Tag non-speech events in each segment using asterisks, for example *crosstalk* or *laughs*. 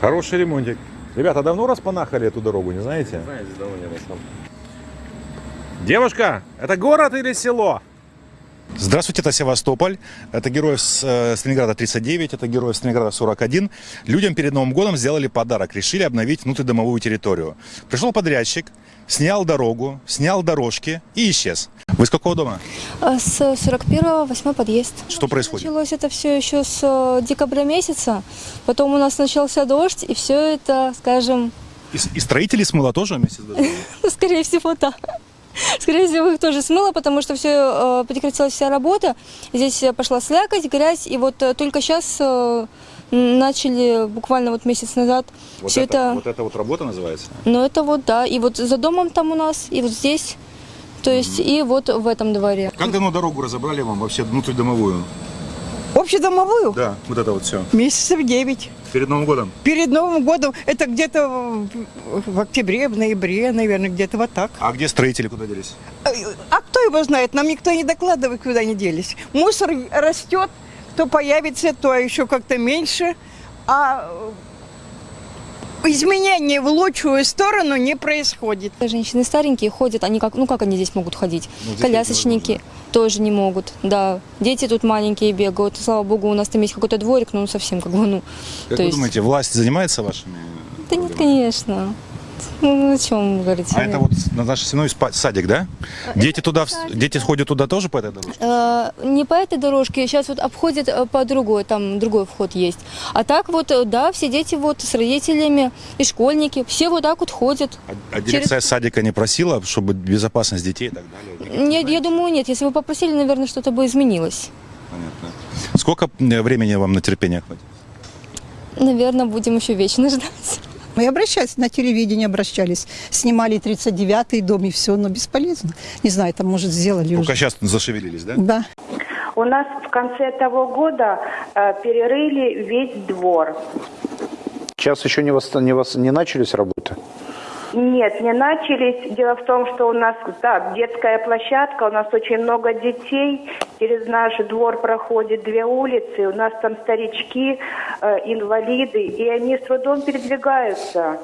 Хороший ремонтик. Ребята, давно распанахали эту дорогу, не знаете? Знаю, здесь давно не был сам. Девушка, это город или село? Здравствуйте, это Севастополь. Это герой с э, Сталинграда 39, это герой Сталинграда 41. Людям перед Новым годом сделали подарок, решили обновить внутридомовую территорию. Пришел подрядчик, снял дорогу, снял дорожки и исчез. Вы с какого дома? А С 41-го, 8 подъезд. Что происходит? Началось это все еще с э, декабря месяца. Потом у нас начался дождь, и все это, скажем, И, и строители смыло тоже ну, *laughs* скорее всего, да. *laughs* Скорее всего, их тоже смыло, потому что все прекратилась вся работа. Здесь э, пошла слякоть, грязь, и вот э, только сейчас начали, буквально вот месяц назад, Вот все это... вот это вот работа называется? Ну, это вот, да. И вот за домом там у нас, и вот здесь. То есть, и вот в этом дворе. Как давно дорогу разобрали вам вообще внутридомовую? Общедомовую? Да, вот это вот все. Месяцев 9. Перед Новым годом? Перед Новым годом, это где-то в октябре, в ноябре, наверное, где-то вот так. А где строители куда делись? А кто его знает? Нам никто не докладывает, куда они делись. Мусор растет, то появится, то еще как-то меньше. А э, изменения в лучшую сторону не происходит. Женщины старенькие ходят, они как, ну как они здесь могут ходить? Ну, здесь Колясочники тоже не могут, да. Дети тут маленькие бегают. Слава богу, у нас там есть какой-то дворик, но ну, совсем как бы, ну. Как то вы есть- думаете, власть занимается вашими? Да нет, конечно. Ну, о чем вы говорите? А это вот на наш сеной спа- садик, да? Дети туда, дети ходят туда тоже по этой дорожке? Э, не по этой дорожке, сейчас вот обходят э, по другой, там другой вход есть. А так вот, э, да, все дети вот с родителями и школьники, все вот так вот ходят. А, а дирекция садика не просила, чтобы безопасность детей и так далее? Нет, я думаю, нет. Если бы попросили, наверное, что-то бы изменилось. Понятно. Сколько времени вам на терпение хватит? Наверное, будем еще вечно ждать. Мы обращались, на телевидение обращались. Снимали 39-й дом и все, но бесполезно. Не знаю, там, может, сделали Только уже. сейчас зашевелились, да? Да. У нас в конце того года э, перерыли весь двор. Сейчас еще не, восста- не, вос- не начались работы? Нет, не начались. Дело в том, что у нас да, детская площадка, у нас очень много детей. Через наш двор проходит две улицы. У нас там старички, э, инвалиды, и они с трудом передвигаются.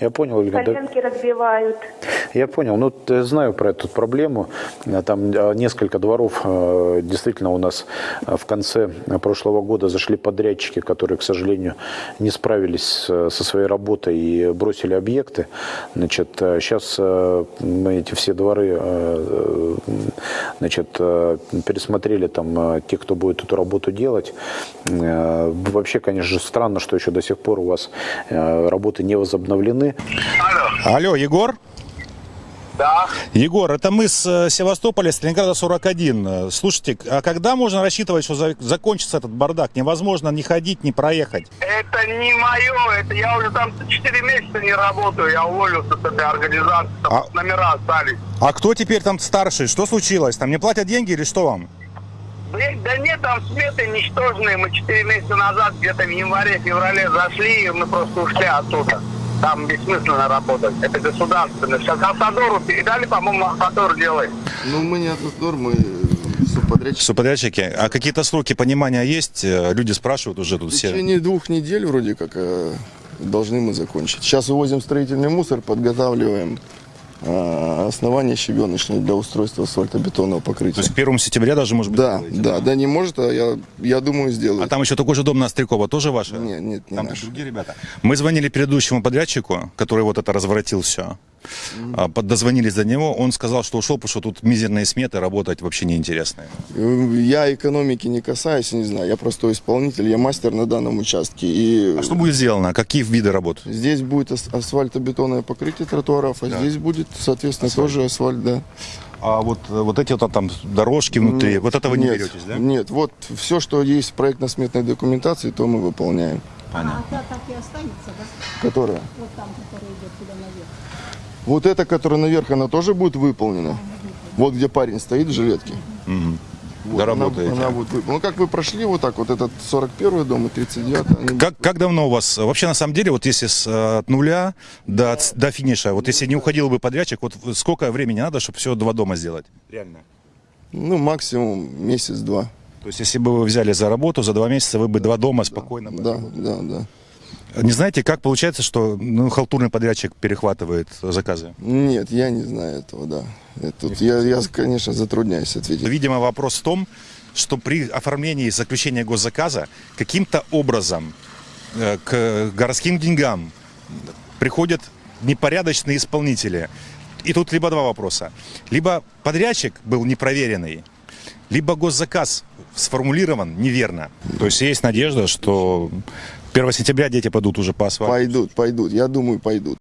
Я понял, Ольга. да- Коленки разбивают. Я понял. Ну, я знаю про эту проблему. Э, Там э, несколько дворов э, действительно у нас в конце прошлого года зашли подрядчики, которые, к сожалению, не справились со своей работой и бросили объекты. Значит, сейчас мы эти все дворы значит, пересмотрели там э, те, кто будет эту работу делать. Э, Вообще, конечно же, странно, что еще до сих пор у вас э, работы не возобновлены. Алло, Егор? Да, Егор, это мы с э, Севастополя, Сталинграда 41. Э, Слушайте, а когда можно рассчитывать, что за- закончится этот бардак? Невозможно ни ходить, ни проехать. это не мое, это я уже там 4 месяца не работаю, я уволился с этой организации, там А- номера остались. А кто теперь там старший? Что случилось? Там не платят деньги или что вам? Блин, да нет, там сметы ничтожные, мы 4 месяца назад, где-то в январе-феврале зашли, и мы просто ушли оттуда. Там бессмысленно работать, это государственно. Сейчас Автодору передали, по-моему, Автодор делает. Ну, мы не Атмосдор, мы э, субподрядчик. Субподрядчики. А какие-то сроки понимания есть? Э, Люди спрашивают уже тут В все. течение двух недель вроде как э, должны мы закончить. Сейчас увозим строительный мусор, подготавливаем основание щебеночное для устройства асфальтобетонного То покрытия. есть к 1 сентября даже, может быть, Да, сделаете, да, да, не может, а я, я думаю, сделаю. А там еще такой же дом на Острякова, тоже ваш? Нет, нет, не Там наш. другие ребята. Мы звонили предыдущему подрядчику, который вот это разворотил все. А, Дозвонились до него, он сказал, что ушел, потому что тут мизерные сметы, работать вообще неинтересно. Э, Я экономики не касаюсь, не знаю, я простой исполнитель, я мастер на данном участке. И А что будет сделано? Какие виды работ? Здесь будет ас- асфальтобетонное покрытие тротуаров, а здесь будет, соответственно, тоже асфальт, да. А вот, э, вот эти вот там дорожки внутри, вот это вы не нет, беретесь, да? Нет, вот все, что есть в проектно-сметной документации, то мы выполняем. Понятно. Которая? Вот там, которая идет туда наверх. Вот эта, которая наверх, она тоже будет выполнена. Вот где парень стоит в жилетке. Вот, она, Доработаете. она будет выполнена. Ну, как вы прошли вот так, вот этот 41 дом и 39 они Как, как давно у вас, вообще на самом деле, вот если с, э, от нуля до, ц- до финиша, вот если не уходил бы подрядчик, вот сколько времени надо, чтобы все два дома сделать? Реально. Ну, максимум месяц-два. То есть если бы вы взяли за работу, за два месяца вы бы два дома спокойно бы Да, отработали. да, да. Не знаете, как получается, что ну, халтурный подрядчик перехватывает заказы? Нет, я не знаю этого, да. Это тут я, я, конечно, затрудняюсь ответить. Видимо, вопрос в том, что при оформлении и заключении госзаказа каким-то образом э, к городским деньгам приходят непорядочные исполнители. И тут либо два вопроса. Либо подрядчик был непроверенный, либо госзаказ сформулирован неверно. То есть есть надежда, что 1 сентября дети пойдут уже по асфальту. Пойдут, пойдут. Я думаю, пойдут.